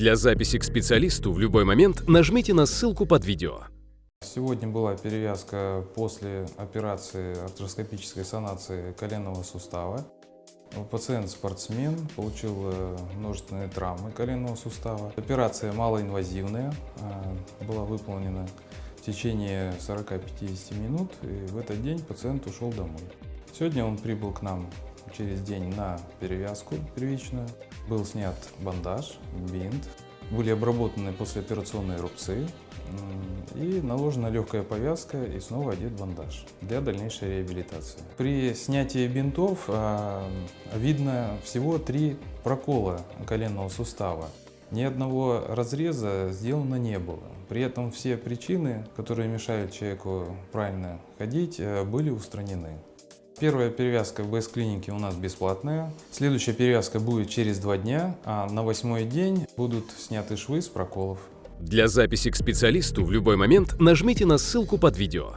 Для записи к специалисту в любой момент нажмите на ссылку под видео. Сегодня была перевязка после операции артроскопической санации коленного сустава. Пациент спортсмен, получил э, множественные травмы коленного сустава. Операция малоинвазивная, э, была выполнена в течение 40-50 минут, и в этот день пациент ушел домой. Сегодня он прибыл к нам через день на перевязку первичную. Был снят бандаж, бинт, были обработаны послеоперационные рубцы и наложена легкая повязка и снова одет бандаж для дальнейшей реабилитации. При снятии бинтов а, видно всего три прокола коленного сустава. Ни одного разреза сделано не было. При этом все причины, которые мешают человеку правильно ходить, э, были устранены. Первая перевязка в БС-клинике у нас бесплатная. Следующая перевязка будет через два дня, а на восьмой день будут сняты швы с проколов. Для записи к специалисту в любой момент нажмите на ссылку под видео.